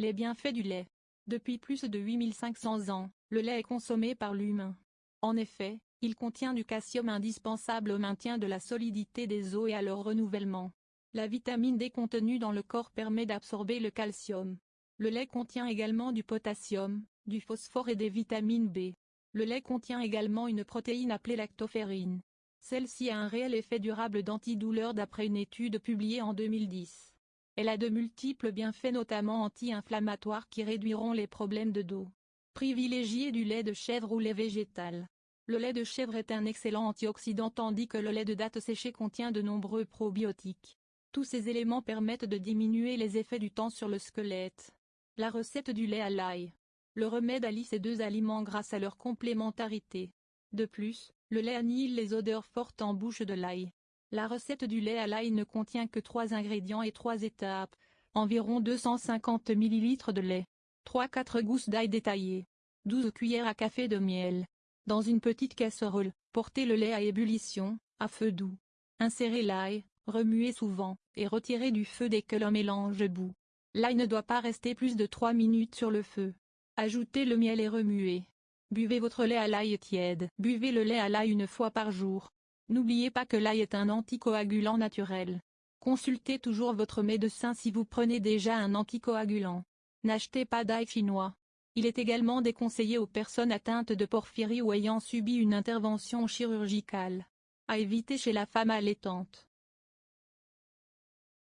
Les bienfaits du lait. Depuis plus de 8500 ans, le lait est consommé par l'humain. En effet, il contient du calcium indispensable au maintien de la solidité des os et à leur renouvellement. La vitamine D contenue dans le corps permet d'absorber le calcium. Le lait contient également du potassium, du phosphore et des vitamines B. Le lait contient également une protéine appelée lactoferrine. Celle-ci a un réel effet durable d'antidouleur d'après une étude publiée en 2010. Elle a de multiples bienfaits notamment anti-inflammatoires qui réduiront les problèmes de dos. Privilégiez du lait de chèvre ou lait végétal. Le lait de chèvre est un excellent antioxydant tandis que le lait de date séchée contient de nombreux probiotiques. Tous ces éléments permettent de diminuer les effets du temps sur le squelette. La recette du lait à l'ail. Le remède allie ces deux aliments grâce à leur complémentarité. De plus, le lait annihile les odeurs fortes en bouche de l'ail. La recette du lait à l'ail ne contient que 3 ingrédients et 3 étapes. Environ 250 ml de lait. 3-4 gousses d'ail détaillées. 12 cuillères à café de miel. Dans une petite casserole, portez le lait à ébullition, à feu doux. Insérez l'ail, remuez souvent, et retirez du feu dès que le mélange bout. L'ail ne doit pas rester plus de 3 minutes sur le feu. Ajoutez le miel et remuez. Buvez votre lait à l'ail tiède. Buvez le lait à l'ail une fois par jour. N'oubliez pas que l'ail est un anticoagulant naturel. Consultez toujours votre médecin si vous prenez déjà un anticoagulant. N'achetez pas d'ail chinois. Il est également déconseillé aux personnes atteintes de porphyrie ou ayant subi une intervention chirurgicale. À éviter chez la femme allaitante.